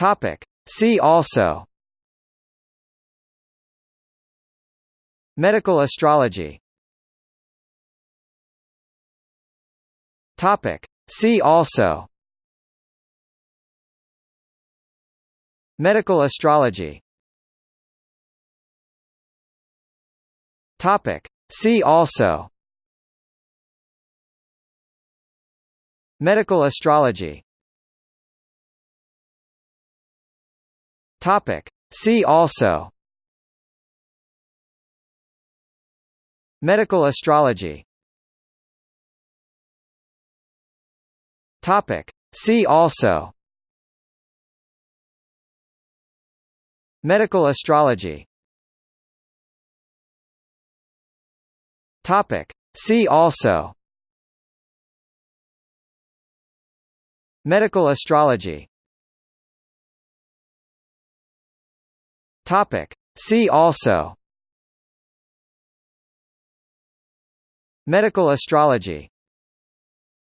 Topic. See also Medical astrology Topic. See also Medical astrology Topic. See also Medical astrology Topic. See also Medical astrology Topic. See also Medical astrology Topic. See also Medical astrology Topic. See also Medical astrology